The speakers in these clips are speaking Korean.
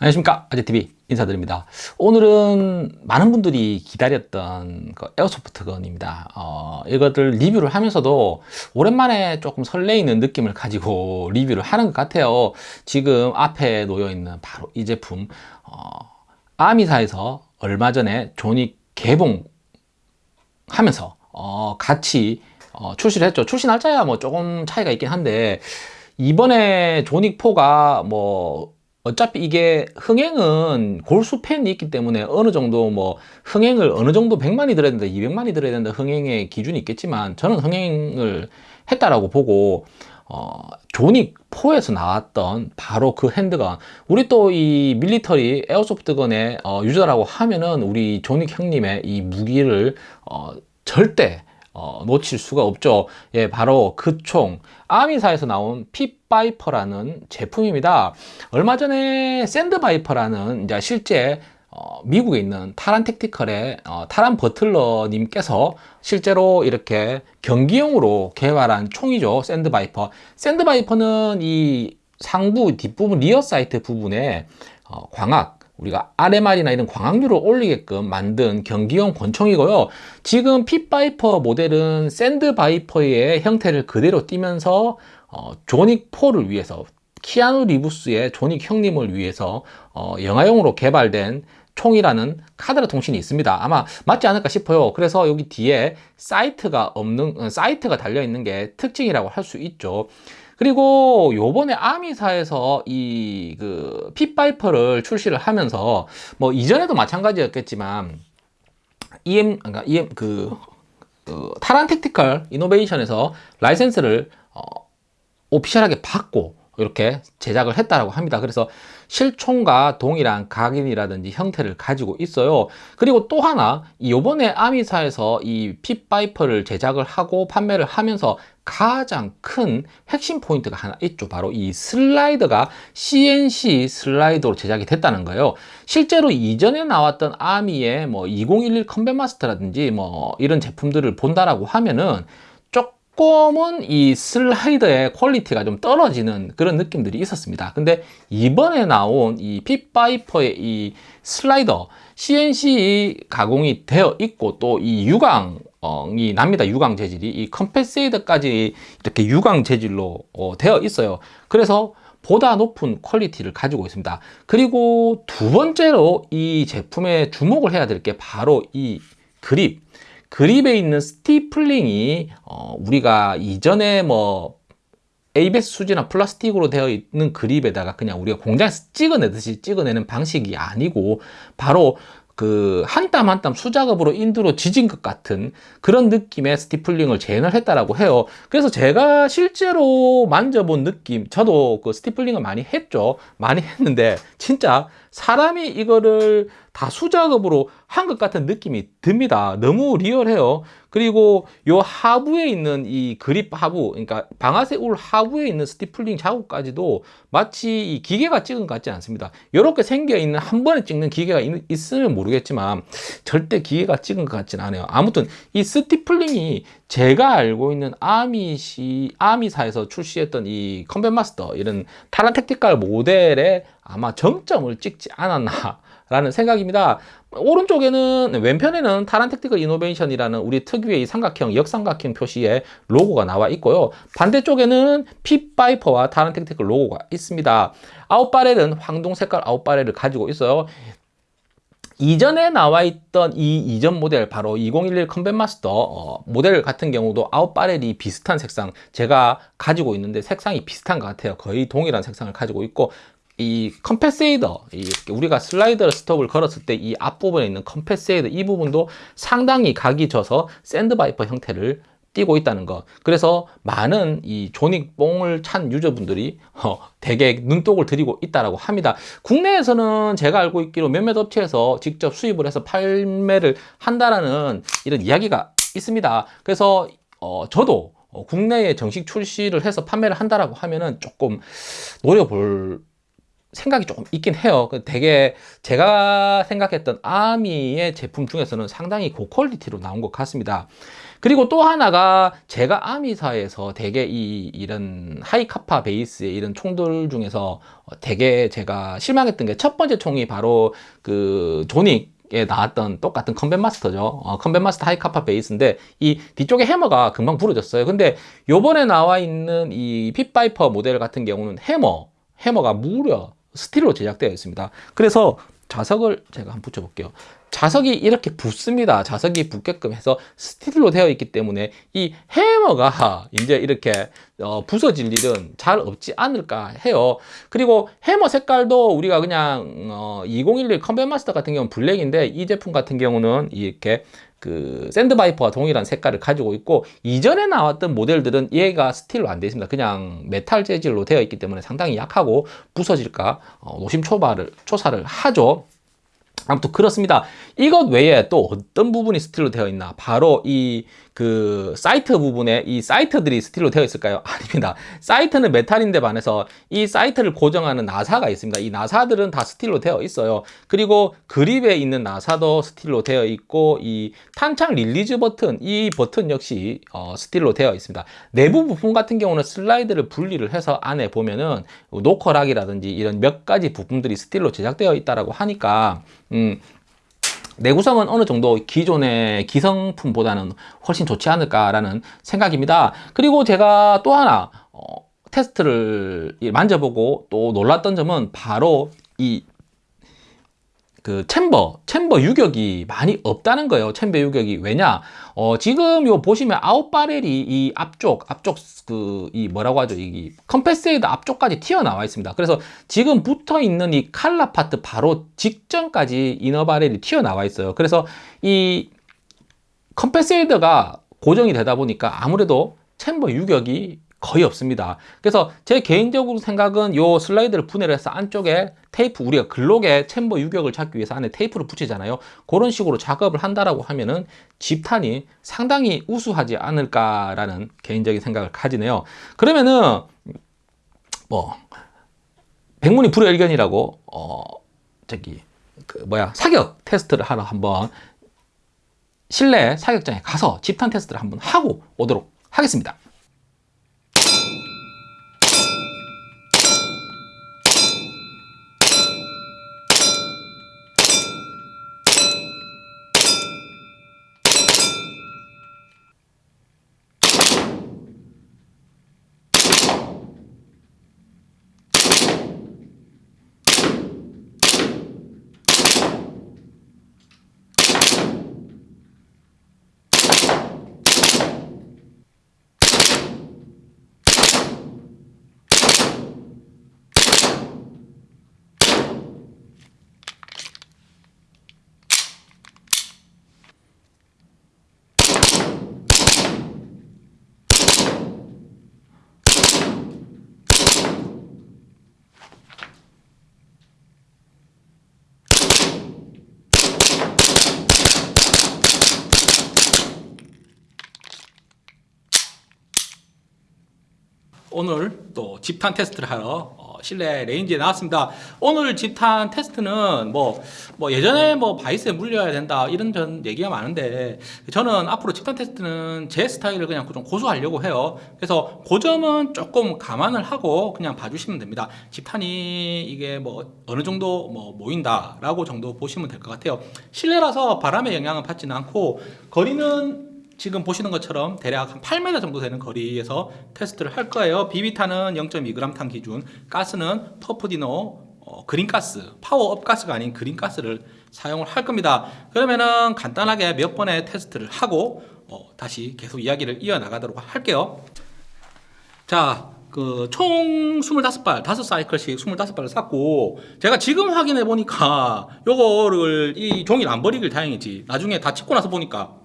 안녕하십니까. 아재TV 인사드립니다. 오늘은 많은 분들이 기다렸던 그 airsoft gun입니다. 어, 이것들 리뷰를 하면서도 오랜만에 조금 설레이는 느낌을 가지고 리뷰를 하는 것 같아요. 지금 앞에 놓여 있는 바로 이 제품 어, Army사에서 얼마 전에 존 윅이 개봉하면서 어, 같이 어, 출시를 했죠. 출시 날짜야 뭐 조금 차이가 있긴 한데 이번에 조닉4가 뭐 어차피 이게 흥행은 골수 팬이 있기 때문에 어느 정도 뭐 흥행을 어느 정도 100만이 들어야 된다 200만이 들어야 된다 흥행의 기준이 있겠지만 저는 흥행을 했다라고 보고 어, 조닉 4에서 나왔던 바로 그 핸드건. 우리 또 이 밀리터리 에어소프트건의 어, 유저라고 하면은 우리 조닉 형님의 이 무기를 어, 절대 어, 놓칠 수가 없죠. 예 바로 그 총 Army사에서 나온 Pit Viper라는 제품입니다. 얼마 전에 Sand Viper라는 이제 실제 어, 미국에 있는 Taran Tactical의 어, 타란 버틀러 님께서 실제로 이렇게 경기용으로 개발한 총이죠 Sand Viper. Sand Viper는 이 상부 뒷부분 rear sight 부분에 어, 광학 우리가 RMR이나 이런 광학류를 올리게끔 만든 경기용 권총이고요. 지금 Pit Viper 모델은 Sand Viper의 형태를 그대로 띄면서 어, 존 윅 4를 위해서 키아누 리부스의 존 윅 형님을 위해서 어, 영화용으로 개발된 총이라는 카더라 통신이 있습니다. 아마 맞지 않을까 싶어요. 그래서 여기 뒤에 sight가 없는 어, sight가 달려 있는 게 특징이라고 할 수 있죠 그리고 요번에 Army사에서 이 그 Pit Viper를 출시를 하면서 뭐 이전에도 마찬가지였겠지만 음 그러니까 음 그, 그 Taran Tactical Innovation에서 라이센스를 어, official하게 받고 이렇게 제작을 했다라고 합니다. 그래서 실총과 동일한 각인이라든지 형태를 가지고 있어요. 그리고 또 하나 이번에 Army사에서 이 Pit Viper를 제작을 하고 판매를 하면서 가장 큰 핵심 포인트가 하나 있죠. 바로 이 슬라이더가 CNC 슬라이더로 제작이 됐다는 거예요. 실제로 이전에 나왔던 아미의 뭐 2011 Combat Master라든지 뭐 이런 제품들을 본다라고 하면은 조금은 이 슬라이더의 quality가 좀 떨어지는 그런 느낌들이 있었습니다 근데 이번에 나온 이 핏바이퍼의 이 슬라이더 CNC 가공이 되어 있고 또 이 유광 이 납니다 유광 재질이 이 compensator까지 이렇게 유광 재질로 어, 되어 있어요. 그래서 보다 높은 quality를 가지고 있습니다. 그리고 두 번째로 이 제품에 주목을 해야 될 게 바로 이 그립. 그립에 있는 stippling이 어, 우리가 이전에 뭐 ABS 수지나 플라스틱으로 되어 있는 그립에다가 그냥 우리가 공장에서 찍어내듯이 찍어내는 방식이 아니고 바로 그 한 땀 한 땀 수작업으로 인두로 지진 것 같은 그런 느낌의 stippling을 재현을 했다라고 해요. 그래서 제가 실제로 만져본 느낌 저도 그 stippling을 많이 했죠. 많이 했는데 진짜 사람이 이거를 다 수작업으로 한 것 같은 느낌이 듭니다. 너무 리얼해요. 그리고 요 하부에 있는 이 그립 하부 그러니까 방아쇠 울 하부에 있는 stippling 자국까지도 마치 이 기계가 찍은 것 같지 않습니다. 이렇게 생겨 있는 한 번에 찍는 기계가 있, 으면 모르겠지만 절대 기계가 찍은 것 같지는 않아요. 아무튼 이 stippling이 제가 알고 있는 Army시 Army사에서 출시했던 이 Combat Master 이런 Taran Tactical 모델에 아마 정점을 찍지 않았나 라는 생각입니다. 오른쪽에는 왼편에는 Taran Tactical Innovation이라는 우리 특유의 이 삼각형 역삼각형 표시의 로고가 나와 있고요. 반대쪽에는 Pit Viper와 Taran Tactical 로고가 있습니다. out barrel은 황동 색깔 out barrel을 가지고 있어요. 이전에 나와 있던 이 이전 모델 바로 2011 Combat Master 어, 모델 같은 경우도 out barrel이 비슷한 색상 제가 가지고 있는데 색상이 비슷한 것 같아요. 거의 동일한 색상을 가지고 있고 이 compensator 우리가 slider stop을 걸었을 때 이 앞부분에 있는 compensator 이 부분도 상당히 각이 져서 Sand Viper 형태를 띄고 있다는 것. 그래서 많은 이 John Wick 뽕을 찬 user분들이 어, 되게 눈독을 들이고 있다고 합니다. 국내에서는 제가 알고 있기로 몇몇 업체에서 직접 수입을 해서 판매를 한다라는 이런 이야기가 있습니다. 그래서 어, 저도 어, 국내에 정식 출시를 해서 판매를 한다라고 하면은 조금 노려볼 생각이 조금 있긴 해요. 그 되게 제가 생각했던 아미의 제품 중에서는 상당히 고quality로 나온 것 같습니다. 그리고 또 하나가 제가 Army사에서 되게 이 이런 Hi-Capa 베이스의 이런 총들 중에서 되게 제가 실망했던 게 첫 번째 총이 바로 그 John Wick에 나왔던 똑같은 Combat Master죠. 어, Combat Master Hi-Capa 베이스인데 이 뒤쪽에 해머가 금방 부러졌어요. 근데 요번에 나와 있는 이 Pit Viper 모델 같은 경우는 해머, 해머가 무려 스틸로 제작되어 있습니다. 그래서 자석을 제가 한번 붙여볼게요. 자석이 이렇게 붙습니다. 자석이 붙게끔 해서 스틸로 되어 있기 때문에 이 해머가 이제 이렇게 어, 부서질 일은 잘 없지 않을까 해요. 그리고 해머 색깔도 우리가 그냥 어, 2011 Combat Master 같은 경우는 블랙인데 이 제품 같은 경우는 이렇게 그 Sand Viper와 동일한 색깔을 가지고 있고 이전에 나왔던 모델들은 얘가 스틸로 안 되어 있습니다. 그냥 메탈 재질로 되어 있기 때문에 상당히 약하고 부서질까 어, 노심초발을 초사를 하죠. 아무튼 그렇습니다. 이것 외에 또 어떤 부분이 스틸로 되어 있나? 바로 이 그 sight 부분에 이 sight들이 스틸로 되어 있을까요? 아닙니다. sight는 메탈인데 반해서 이 sight를 고정하는 나사가 있습니다. 이 나사들은 다 스틸로 되어 있어요. 그리고 그립에 있는 나사도 스틸로 되어 있고 이 탄창 release 버튼 이 버튼 역시 어, 스틸로 되어 있습니다. 내부 부품 같은 경우는 슬라이드를 분리를 해서 안에 보면은 knocker lock이라든지 이런 몇 가지 부품들이 스틸로 제작되어 있다라고 하니까 음, 내구성은 어느 정도 기존의 기성품보다는 훨씬 좋지 않을까라는 생각입니다. 그리고 제가 또 하나 어, 테스트를 만져보고 또 놀랐던 점은 바로 이 그 chamber, chamber 유격이 많이 없다는 거예요. chamber 유격이 왜냐? 어, 지금 요 보시면 out barrel이 이 앞쪽, 앞쪽 그 이 뭐라고 하죠? 이 compensator 앞쪽까지 튀어나와 있습니다. 그래서 지금 붙어 있는 이 color part 바로 직전까지 inner barrel이 튀어나와 있어요. 그래서 이 compensator가 고정이 되다 보니까 아무래도 chamber 유격이 거의 없습니다. 그래서 제 개인적으로 생각은 요 슬라이드를 분해를 해서 안쪽에 테이프 우리가 Glock에 chamber 유격을 잡기 위해서 안에 테이프를 붙이잖아요. 그런 식으로 작업을 한다라고 하면은 집탄이 상당히 우수하지 않을까라는 개인적인 생각을 가지네요. 그러면은 뭐 백문이 불여일견이라고 어 저기 그 뭐야 사격 테스트를 하러 한번 실내 사격장에 가서 집탄 테스트를 한번 하고 오도록 하겠습니다. 오늘 또 집탄 테스트를 하러 어, 실내 range에 나왔습니다. 오늘 집탄 테스트는 뭐, 뭐 예전에 뭐 바이스에 물려야 된다 이런 전 얘기가 많은데 저는 앞으로 집탄 테스트는 제 스타일을 그냥 좀 고수하려고 해요. 그래서 그 점은 조금 감안을 하고 그냥 봐주시면 됩니다. 집탄이 이게 뭐 어느 정도 뭐 모인다라고 정도 보시면 될 것 같아요. 실내라서 바람의 영향을 받지는 않고 거리는 지금 보시는 것처럼 대략 한 8m 정도 되는 거리에서 테스트를 할 거예요. 비비탄은 0.2g 탄 기준, 가스는 터프디노 어, 그린가스, 파워업 가스가 아닌 그린가스를 사용을 할 겁니다. 그러면은 간단하게 몇 번의 테스트를 하고 어, 다시 계속 이야기를 이어나가도록 할게요. 자, 그 총 25발, 5사이클씩 25발을 쐈고 제가 지금 확인해 보니까 요거를 이 종이를 안 버리길 다행이지. 나중에 다 찍고 나서 보니까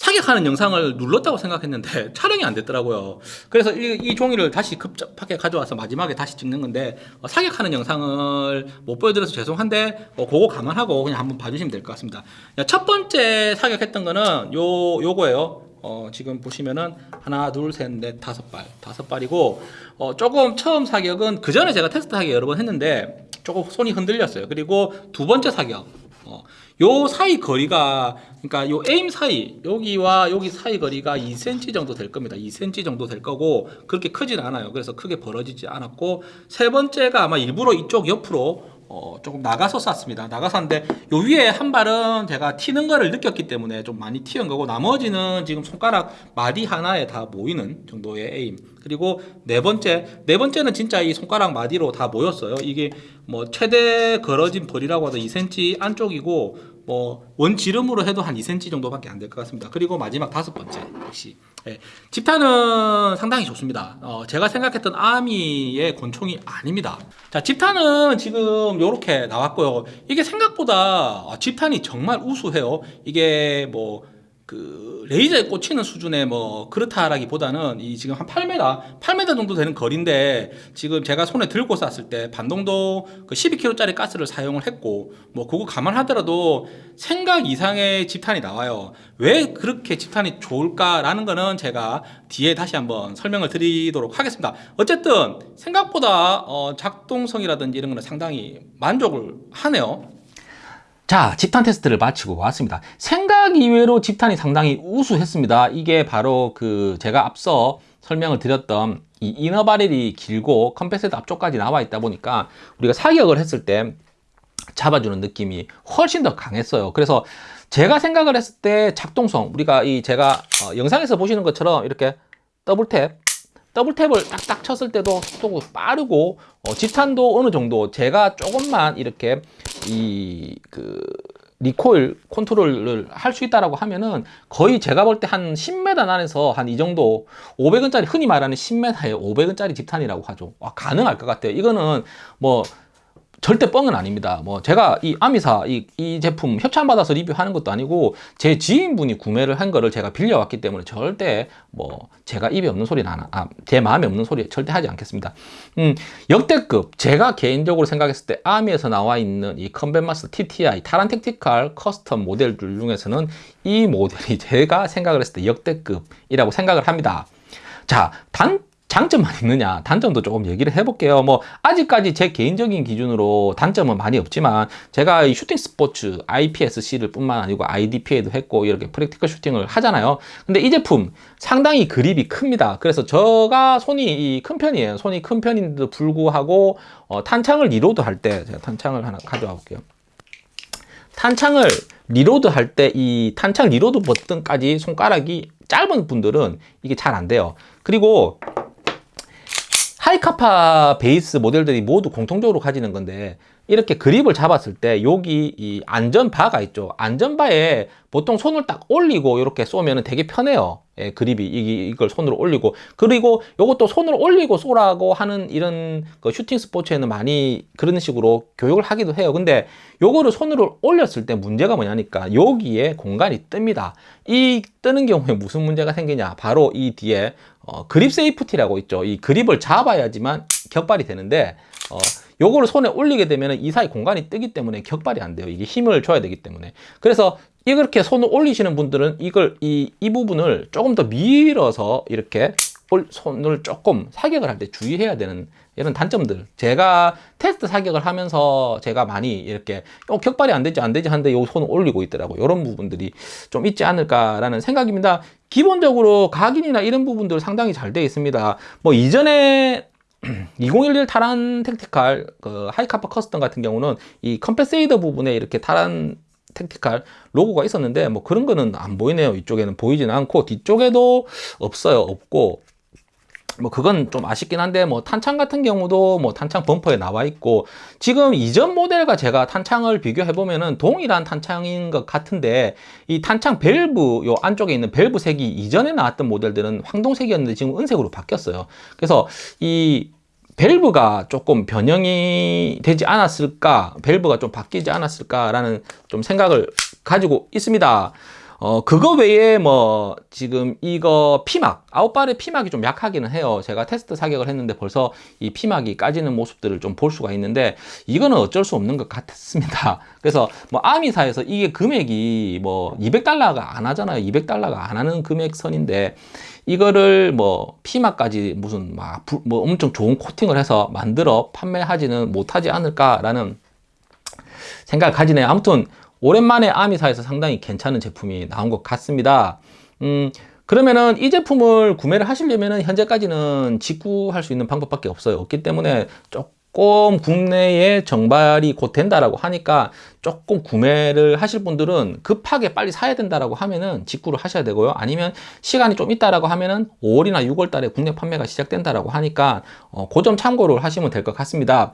사격하는 영상을 눌렀다고 생각했는데 촬영이 안 됐더라고요. 그래서 이, 이 종이를 다시 급접하게 가져와서 마지막에 다시 찍는 건데 어, 사격하는 영상을 못 보여드려서 죄송한데 어, 그거 감안하고 그냥 한번 봐주시면 될 것 같습니다. 첫 번째 사격했던 거는 요 요거예요. 어, 지금 보시면은 하나, 둘, 셋, 넷, 다섯 발, 다섯 발이고 어, 조금 처음 사격은 그 전에 제가 테스트 하기 여러 번 했는데 조금 손이 흔들렸어요. 그리고 두 번째 사격, 어, 요 사이 거리가 그러니까 요 에임 사이 여기와 여기 사이 거리가 2cm 정도 될 겁니다. 2cm 정도 될 거고 그렇게 크진 않아요. 그래서 크게 벌어지지 않았고 세 번째가 아마 일부러 이쪽 옆으로 어, 조금 나가서 쐈습니다. 나가서 쐈는데 요 위에 한 발은 제가 튀는 거를 느꼈기 때문에 좀 많이 튀은 거고 나머지는 지금 손가락 마디 하나에 다 모이는 정도의 에임. 그리고 네 번째, 네 번째는 진짜 이 손가락 마디로 다 모였어요. 이게 뭐 최대 걸어진 벌이라고 하도 2cm 안쪽이고 뭐 원지름으로 해도 한 2cm 정도밖에 안 될 것 같습니다. 그리고 마지막 다섯 번째 역시 예, 집탄은 상당히 좋습니다. 어, 제가 생각했던 아미의 권총이 아닙니다. 자, 집탄은 지금 이렇게 나왔고요. 이게 생각보다 어, 집탄이 정말 우수해요. 이게 뭐 그 레이저에 꽂히는 수준의 뭐 그렇다라기보다는 이 지금 한 8m, 8m 정도 되는 거리인데 지금 제가 손에 들고 쐈을 때 반동도 그 12kg짜리 가스를 사용을 했고 뭐 그거 감안하더라도 생각 이상의 집탄이 나와요. 왜 그렇게 집탄이 좋을까라는 거는 제가 뒤에 다시 한번 설명을 드리도록 하겠습니다. 어쨌든 생각보다 어 작동성이라든지 이런 거는 상당히 만족을 하네요. 자, 집탄 테스트를 마치고 왔습니다. 생각 이외로 집탄이 상당히 우수했습니다. 이게 바로 그 제가 앞서 설명을 드렸던 이 이너 바렐이 길고 컴패세트 앞쪽까지 나와 있다 보니까 우리가 사격을 했을 때 잡아주는 느낌이 훨씬 더 강했어요. 그래서 제가 생각을 했을 때 작동성 우리가 이 제가 어, 영상에서 보시는 것처럼 이렇게 double tap double tap을 딱딱 쳤을 때도 속도가 빠르고 어, 집탄도 어느 정도 제가 조금만 이렇게 이 그 recoil control을 할 수 있다라고 하면은 거의 제가 볼 때 한 10m 안에서 한 이 정도 500원짜리 흔히 말하는 10m에 500원짜리 집탄이라고 하죠. 와, 가능할 것 같아요. 이거는 뭐 절대 뻥은 아닙니다. 뭐 제가 이 아미사 이, 이 제품 협찬 받아서 리뷰하는 것도 아니고 제 지인분이 구매를 한 거를 제가 빌려왔기 때문에 절대 뭐 제가 입에 없는 소리 나나 아, 제 마음에 없는 소리 절대 하지 않겠습니다. 음, 역대급 제가 개인적으로 생각했을 때 아미에서 나와 있는 이 Combat Master TTI 타란 택티칼 custom 모델들 중에서는 이 모델이 제가 생각을 했을 때 역대급이라고 생각을 합니다. 자, 단 장점만 있느냐? 단점도 조금 얘기를 해볼게요. 뭐 아직까지 제 개인적인 기준으로 단점은 많이 없지만 제가 이 shooting sports IPSC를 뿐만 아니고 IDPA도 했고 이렇게 practical shooting을 하잖아요. 근데 이 제품 상당히 그립이 큽니다. 그래서 제가 손이 큰 편이에요. 손이 큰 편인데도 불구하고 어, 탄창을 reload 할 때 제가 탄창을 하나 가져와 볼게요. 탄창을 reload 할 때 이 탄창 reload 버튼까지 손가락이 짧은 분들은 이게 잘 안 돼요. 그리고 하이카파 베이스 모델들이 모두 공통적으로 가지는 건데 이렇게 그립을 잡았을 때 여기 이 안전바가 있죠. 안전바에 보통 손을 딱 올리고 이렇게 쏘면 되게 편해요. 예, 그립이. 이, 이걸 손으로 올리고. 그리고 이것도 손으로 올리고 쏘라고 하는 이런 그 슈팅 스포츠에는 많이 그런 식으로 교육을 하기도 해요. 근데 요거를 손으로 올렸을 때 문제가 뭐냐니까 여기에 공간이 뜹니다. 이 뜨는 경우에 무슨 문제가 생기냐? 바로 이 뒤에 어, grip safety라고 있죠 이 그립을 잡아야지만 격발이 되는데 어, 요거를 손에 올리게 되면 이 사이 공간이 뜨기 때문에 격발이 안 돼요. 이게 힘을 줘야 되기 때문에. 그래서 이렇게 손을 올리시는 분들은 이걸 이, 이 부분을 조금 더 밀어서 이렇게 손을 조금 사격을 할 때 주의해야 되는 이런 단점들. 제가 테스트 사격을 하면서 제가 많이 이렇게 어, 격발이 안 되지 안 되지 하는데 요 손을 올리고 있더라고 이런 부분들이 좀 있지 않을까라는 생각입니다. 기본적으로 각인이나 이런 부분들 상당히 잘 되어 있습니다. 뭐 이전에 2011 타란 택티칼 그 하이카파 custom 같은 경우는 이 compensator 부분에 이렇게 타란 택티칼 로고가 있었는데 뭐 그런 거는 안 보이네요. 이쪽에는 보이지는 않고 뒤쪽에도 없어요. 없고 뭐 그건 좀 아쉽긴 한데 뭐 탄창 같은 경우도 뭐 탄창 범퍼에 나와 있고 지금 이전 모델과 제가 탄창을 비교해 보면은 동일한 탄창인 것 같은데 이 탄창 밸브 요 안쪽에 있는 밸브 색이 이전에 나왔던 모델들은 황동색이었는데 지금 은색으로 바뀌었어요. 그래서 이 밸브가 조금 변형이 되지 않았을까 밸브가 좀 바뀌지 않았을까 라는 좀 생각을 가지고 있습니다 어, 그거 외에 뭐, 지금 이거 피막, 아웃발의 피막이 좀 약하기는 해요. 제가 테스트 사격을 했는데 벌써 이 피막이 까지는 모습들을 좀 볼 수가 있는데, 이거는 어쩔 수 없는 것 같았습니다. 그래서 뭐, 아미사에서 이게 금액이 뭐, 200달러가 안 하잖아요. 200달러가 안 하는 금액선인데, 이거를 뭐, 피막까지 무슨 막, 부- 뭐 엄청 좋은 코팅을 해서 만들어 판매하지는 못하지 않을까라는 생각을 가지네요. 아무튼 오랜만에 아미사에서 상당히 괜찮은 제품이 나온 것 같습니다. 음, 그러면은 이 제품을 구매를 하시려면은 현재까지는 직구할 수 있는 방법밖에 없어요. 없기 때문에 조금 국내에 정발이 곧 된다라고 하니까 조금 구매를 하실 분들은 급하게 빨리 사야 된다라고 하면은 직구를 하셔야 되고요. 아니면 시간이 좀 있다라고 하면은 5월이나 6월 달에 국내 판매가 시작된다라고 하니까 어, 그점 참고를 하시면 될 것 같습니다.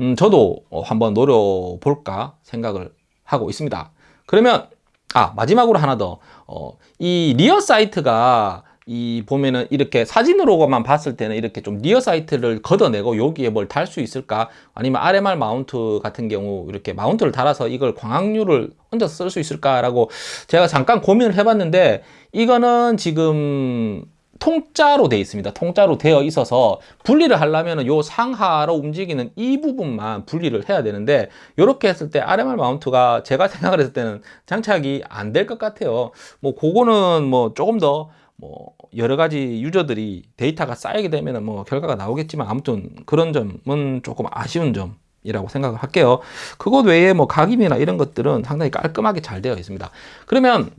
음, 저도 어, 한번 노려볼까 생각을 하고 있습니다. 그러면, 아, 마지막으로 하나 더. 어, 이 rear sight가 이 보면은 이렇게 사진으로만 봤을 때는 이렇게 좀 rear sight를 걷어내고 여기에 뭘 달 수 있을까? 아니면 RMR mount 같은 경우 이렇게 mount를 달아서 이걸 광학류를 얹어서 쓸 수 있을까 라고 제가 잠깐 고민을 해봤는데 이거는 지금 통짜로 되어 있습니다. 통짜로 되어 있어서 분리를 하려면 요 상하로 움직이는 이 부분만 분리를 해야 되는데 이렇게 했을 때 RMR 마운트가 제가 생각을 했을 때는 장착이 안 될 것 같아요. 뭐 그거는 뭐 조금 더 뭐 여러 가지 유저들이 데이터가 쌓이게 되면 뭐 결과가 나오겠지만 아무튼 그런 점은 조금 아쉬운 점. 이라고 생각을 할게요. 그것 외에 뭐 각임이나 이런 것들은 상당히 깔끔하게 잘 되어 있습니다. 그러면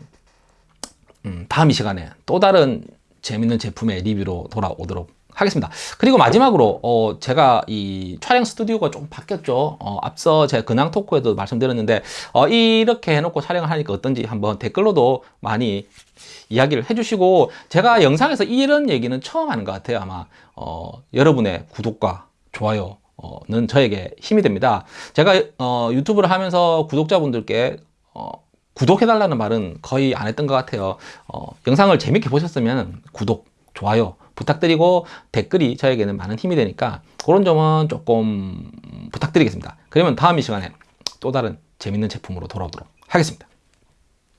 음, 다음 이 시간에 또 다른 재밌는 제품의 리뷰로 돌아오도록 하겠습니다. 그리고 마지막으로 어, 제가 이 촬영 스튜디오가 좀 바뀌었죠. 어, 앞서 제 근황 토크에도 말씀드렸는데 어, 이렇게 해놓고 촬영을 하니까 어떤지 한번 댓글로도 많이 이야기를 해주시고 제가 영상에서 이런 얘기는 처음 하는 것 같아요. 아마 어, 여러분의 구독과 좋아요. 는 저에게 힘이 됩니다. 제가 어, 유튜브를 하면서 구독자분들께 어, 구독해달라는 말은 거의 안 했던 것 같아요. 어, 영상을 재밌게 보셨으면 구독, 좋아요 부탁드리고 댓글이 저에게는 많은 힘이 되니까 그런 점은 조금 부탁드리겠습니다. 그러면 다음 이 시간에 또 다른 재밌는 제품으로 돌아오도록 하겠습니다.